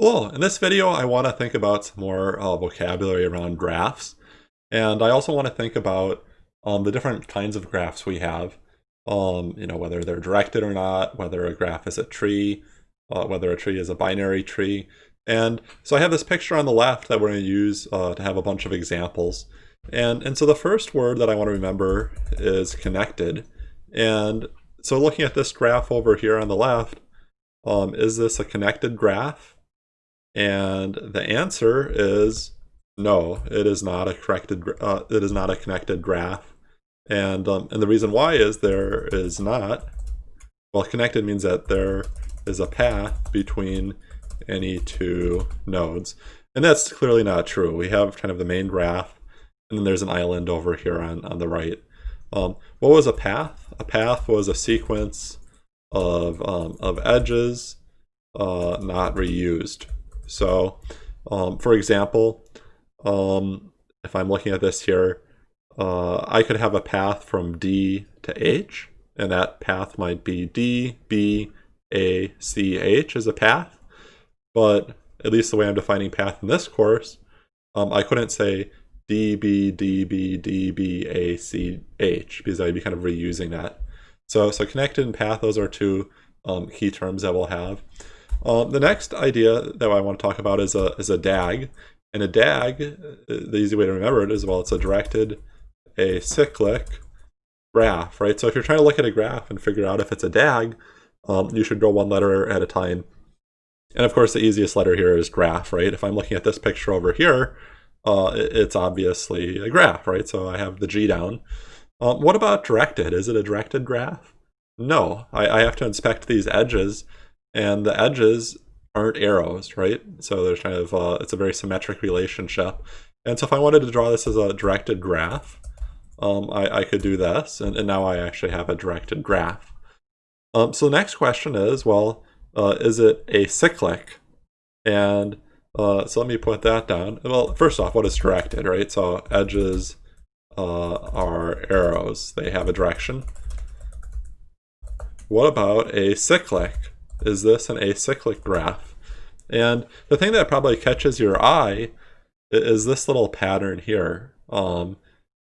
Well, in this video, I want to think about some more uh, vocabulary around graphs. And I also want to think about um, the different kinds of graphs we have. Um, you know, whether they're directed or not, whether a graph is a tree, uh, whether a tree is a binary tree. And so I have this picture on the left that we're going to use uh, to have a bunch of examples. And, and so the first word that I want to remember is connected. And so looking at this graph over here on the left, um, is this a connected graph? And the answer is no, it is not a corrected, uh, it is not a connected graph. And, um, and the reason why is there is not, well, connected means that there is a path between any two nodes. And that's clearly not true. We have kind of the main graph, and then there's an island over here on, on the right. Um, what was a path? A path was a sequence of, um, of edges uh, not reused. So, um, for example, um, if I'm looking at this here, uh, I could have a path from D to H, and that path might be D, B, A, C, H as a path. But at least the way I'm defining path in this course, um, I couldn't say D, B, D, B, D, B, A, C, H, because I'd be kind of reusing that. So, so connected and path, those are two um, key terms that we'll have. Um, the next idea that I want to talk about is a, is a DAG. And a DAG, uh, the easy way to remember it is, well, it's a directed acyclic graph, right? So if you're trying to look at a graph and figure out if it's a DAG, um, you should go one letter at a time. And of course, the easiest letter here is graph, right? If I'm looking at this picture over here, uh, it's obviously a graph, right? So I have the G down. Um, what about directed? Is it a directed graph? No, I, I have to inspect these edges and the edges aren't arrows, right? So there's kind of, uh, it's a very symmetric relationship. And so if I wanted to draw this as a directed graph, um, I, I, could do this, and, and, now I actually have a directed graph. Um, so the next question is, well, uh, is it acyclic? And uh, so let me put that down. Well, first off, what is directed, right? So edges uh, are arrows. They have a direction. What about acyclic? Is this an acyclic graph? And the thing that probably catches your eye is this little pattern here. Um,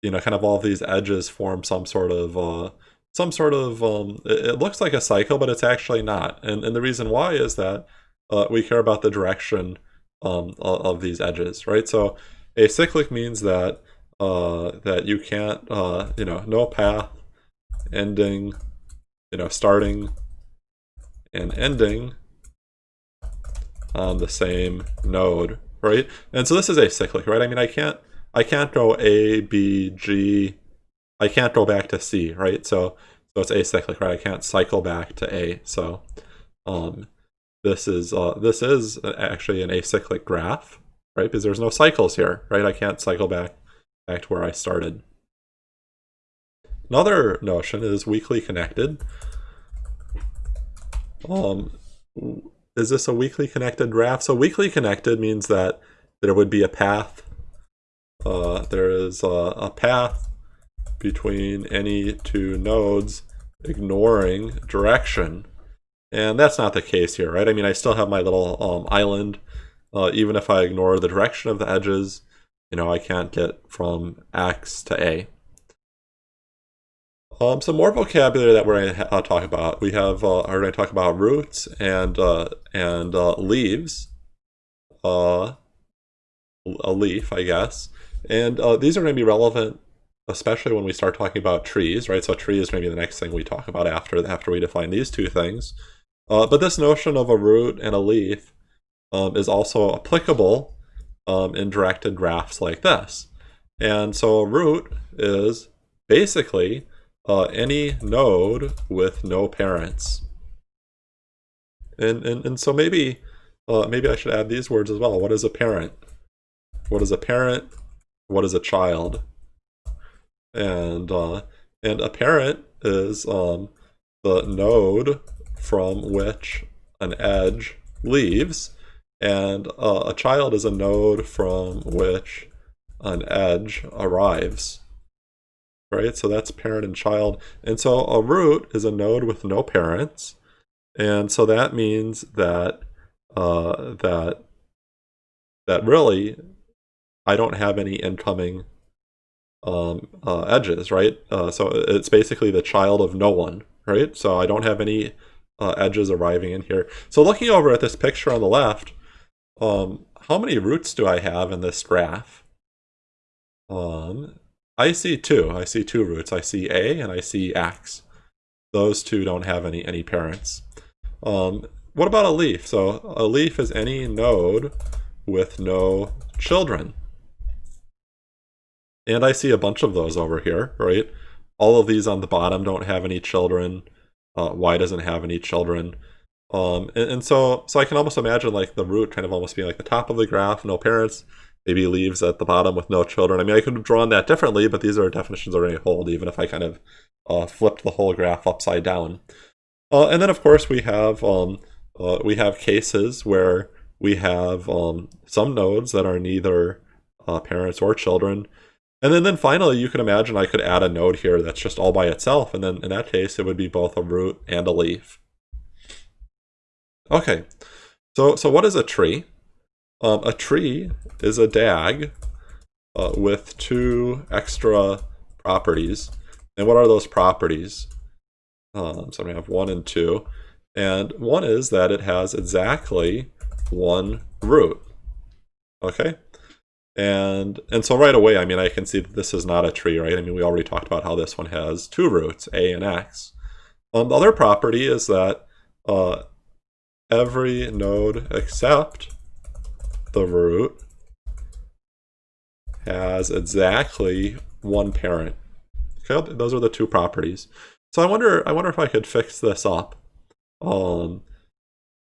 you know, kind of all of these edges form some sort of, uh, some sort of, um, it, it, looks like a cycle, but it's actually not. And, and the reason why is that uh, we care about the direction um, of, these edges, right? So acyclic means that uh, that you can't, uh, you know, no path ending, you know, starting and ending on the same node, right? And so this is acyclic, right? I mean, I can't, I can't go A, B, G, I can't go back to C, right? So, so it's acyclic, right? I can't cycle back to A. So, um, this is, uh, this is actually an acyclic graph, right? Because there's no cycles here, right? I can't cycle back, back to where I started. Another notion is weakly connected. Um, is this a weakly connected graph? So weakly connected means that there would be a path. Uh, there is a, a path between any two nodes ignoring direction. And that's not the case here, right? I mean, I still have my little um, island. Uh, even if I ignore the direction of the edges, you know, I can't get from X to A. Um, some more vocabulary that we're going to uh, talk about. We have uh, are going to talk about roots and uh, and uh, leaves. Uh, a leaf, I guess. And uh, these are going to be relevant, especially when we start talking about trees, right? So tree is going to be the next thing we talk about after after we define these two things. But this notion of a root and a leaf um, is also applicable um, in directed graphs like this. And so a root is basically uh, any node with no parents. And, and, and so maybe, uh, maybe I should add these words as well. What is a parent? What is a parent? What is a child? And, uh, and a parent is um, the node from which an edge leaves, and uh, a child is a node from which an edge arrives right? So that's parent and child. And so a root is a node with no parents. And so that means that uh, that that really I don't have any incoming um, uh, edges, right? Uh, so it's basically the child of no one, right? So I don't have any uh, edges arriving in here. So looking over at this picture on the left, um, how many roots do I have in this graph? Um, I see two. I see two roots. I see A and I see X. Those two don't have any, any parents. Um, what about a leaf? So a leaf is any node with no children. And I see a bunch of those over here, right? All of these on the bottom don't have any children. Uh, y doesn't have any children. Um, and, and, so, so I can almost imagine like the root kind of almost being like the top of the graph, no parents, maybe leaves at the bottom with no children. I mean, I could have drawn that differently, but these are definitions already hold, even if I kind of uh, flipped the whole graph upside down. Uh, and then, of course, we have um, uh, we have cases where we have um, some nodes that are neither uh, parents or children. And then, then finally, you can imagine I could add a node here that's just all by itself. And then in that case, it would be both a root and a leaf. Okay, so, so what is a tree? Um, a tree is a DAG uh, with two extra properties. And what are those properties? Um, so I'm going to have one and two. And one is that it has exactly one root. Okay? And and so right away, I mean, I can see that this is not a tree, right? I mean, we already talked about how this one has two roots, A and X. Um, the other property is that uh, every node except the root has exactly one parent. Okay, those are the two properties. So I wonder, I wonder if I could fix this up. Um,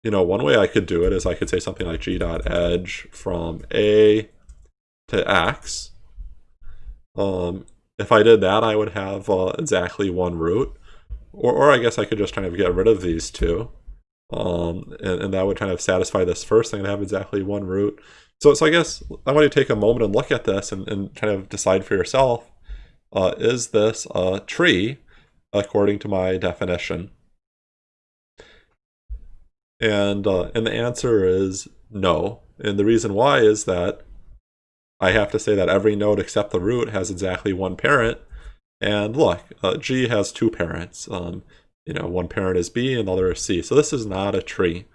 you know, one way I could do it is I could say something like g dot edge from a to x. Um, if I did that, I would have uh, exactly one root. Or, or I guess I could just kind of get rid of these two. Um, and, and that would kind of satisfy this first thing and have exactly one root. So, so I guess I want to take a moment and look at this and, and kind of decide for yourself, uh, is this a tree according to my definition? And, uh, and the answer is no. And the reason why is that I have to say that every node except the root has exactly one parent. And look, uh, G has two parents. Um, you know, one parent is B and the other is C. So this is not a tree.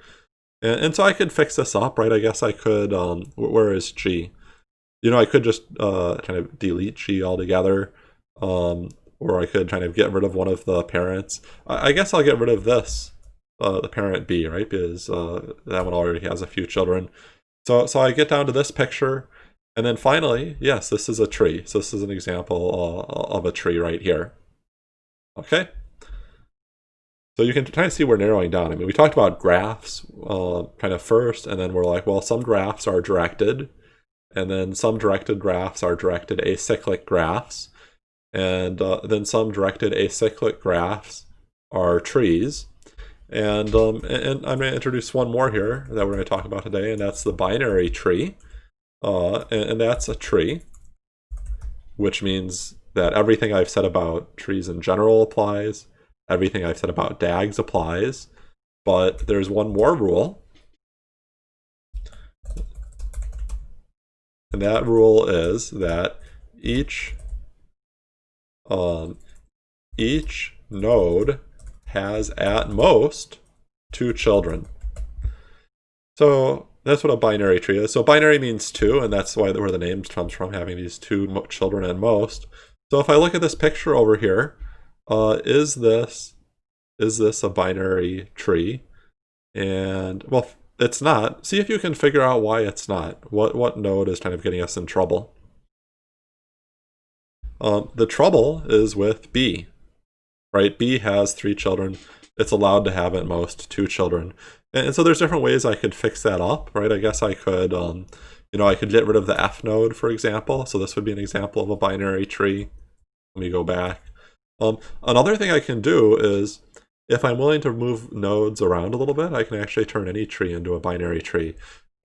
And, and so I could fix this up, right? I guess I could, um, where is G? You know, I could just uh, kind of delete G altogether. Um, or I could kind of get rid of one of the parents. I, I guess I'll get rid of this, uh, the parent B, right? Because uh, that one already has a few children. So, so I get down to this picture. And then finally, yes, this is a tree. So this is an example uh, of a tree right here. Okay. So you can kind of see we're narrowing down. I mean, we talked about graphs uh, kind of first, and then we're like, well, some graphs are directed, and then some directed graphs are directed acyclic graphs, and uh, then some directed acyclic graphs are trees. And, um, and I'm going to introduce one more here that we're going to talk about today, and that's the binary tree. Uh, and, and that's a tree, which means that everything I've said about trees in general applies, everything I've said about DAGs applies, but there's one more rule. And that rule is that each um, each node has at most two children. So that's what a binary tree is. So binary means two, and that's why where the name comes from, having these two children at most. So if I look at this picture over here, uh, is this is this a binary tree? And well, it's not. See if you can figure out why it's not. What what node is kind of getting us in trouble? Um, the trouble is with B, right? B has three children. It's allowed to have at most two children. And, and so there's different ways I could fix that up, right? I guess I could, um, you know, I could get rid of the F node, for example. So this would be an example of a binary tree. Let me go back. Um, another thing I can do is, if I'm willing to move nodes around a little bit, I can actually turn any tree into a binary tree.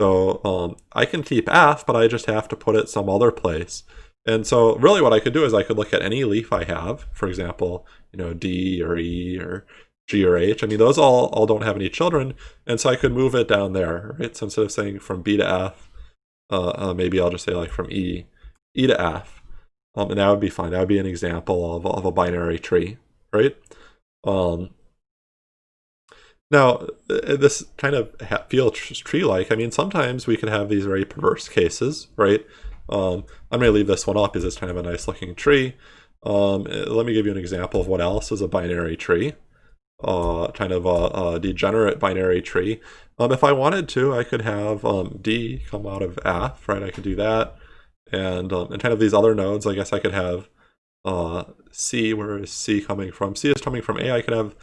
So um, I can keep F, but I just have to put it some other place. And so really what I could do is I could look at any leaf I have, for example, you know, D or E or G or H. I mean, those all, all don't have any children, and so I could move it down there, right? So instead of saying from B to F, uh, uh, maybe I'll just say like from E, E to F, um, and that would be fine. That would be an example of, of a binary tree, right? Um, now, this kind of feels tree-like. I mean, sometimes we can have these very perverse cases, right? Um, I'm going to leave this one up because it's kind of a nice-looking tree. Um, let me give you an example of what else is a binary tree uh, kind of a, a, degenerate binary tree. Um, if I wanted to, I could have um, D come out of F, right? I could do that. And, um, and kind of these other nodes, I guess I could have uh, C, where is C coming from? C is coming from A, I could have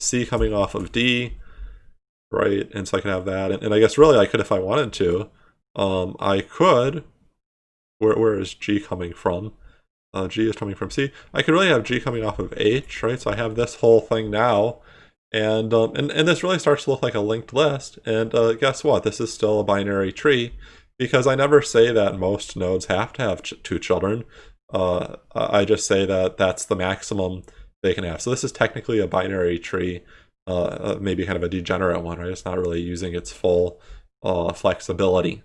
C coming off of D, right? And so I could have that. And, and I guess really I could, if I wanted to, um, I could, where, where is G coming from? uh, G is coming from C. I could really have G coming off of H, right? So I have this whole thing now. And, um, and, and this really starts to look like a linked list. And uh, guess what? This is still a binary tree because I never say that most nodes have to have ch two children. Uh, I just say that that's the maximum they can have. So this is technically a binary tree, uh, uh maybe kind of a degenerate one, right? It's not really using its full uh, flexibility.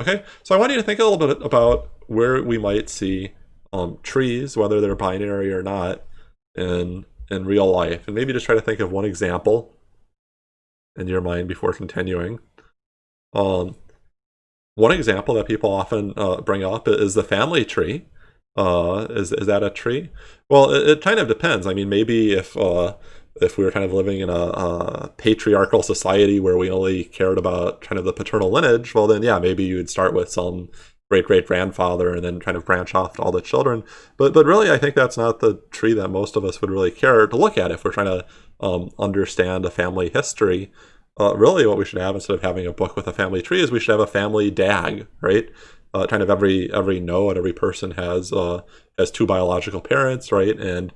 Okay, so I want you to think a little bit about where we might see um, trees, whether they're binary or not, in in real life, and maybe just try to think of one example in your mind before continuing. Um, one example that people often uh, bring up is the family tree. Uh, is is that a tree? Well, it, it kind of depends. I mean, maybe if uh, if we were kind of living in a, a, patriarchal society where we only cared about kind of the paternal lineage, well then yeah, maybe you would start with some great great grandfather and then kind of branch off to all the children. But but really, I think that's not the tree that most of us would really care to look at if we're trying to um, understand a family history. Uh, really, what we should have instead of having a book with a family tree is we should have a family DAG, right? Uh, kind of every every node, every person has uh, has two biological parents, right? And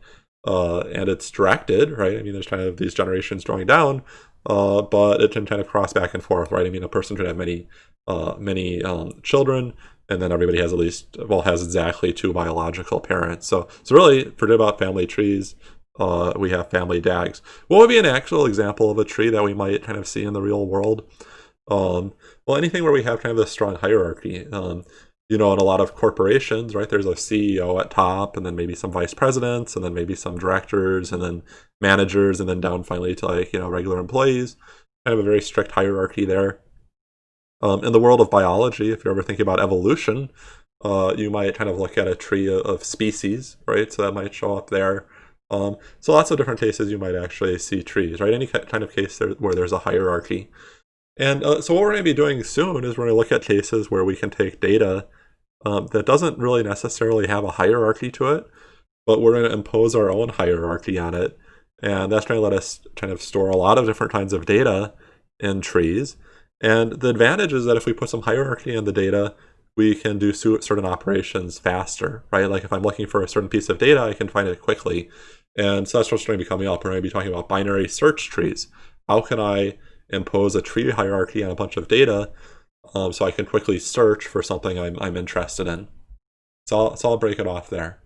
uh, and it's directed, right? I mean, there's kind of these generations drawing down, uh, but it can kind of cross back and forth, right? I mean, a person could have many uh, many um, children, and then everybody has at least well has exactly two biological parents. So so really, forget about family trees. Uh, we have family DAGs. What would be an actual example of a tree that we might kind of see in the real world? Um, well, anything where we have kind of a strong hierarchy. Um, you know, in a lot of corporations, right, there's a CEO at top, and then maybe some vice presidents, and then maybe some directors, and then managers, and then down finally to like, you know, regular employees. Kind of a very strict hierarchy there. Um, in the world of biology, if you're ever thinking about evolution, uh, you might kind of look at a tree of species, right? So that might show up there. Um, so lots of different cases you might actually see trees, right? Any kind of case there, where there's a hierarchy. And uh, so what we're going to be doing soon is we're going to look at cases where we can take data um, that doesn't really necessarily have a hierarchy to it, but we're going to impose our own hierarchy on it. And that's going to let us kind of store a lot of different kinds of data in trees. And the advantage is that if we put some hierarchy in the data, we can do certain operations faster, right? Like if I'm looking for a certain piece of data, I can find it quickly. And so that's what's going to be coming up. We're going to be talking about binary search trees. How can I impose a tree hierarchy on a bunch of data um, so I can quickly search for something I'm, I'm interested in? So I'll, so I'll break it off there.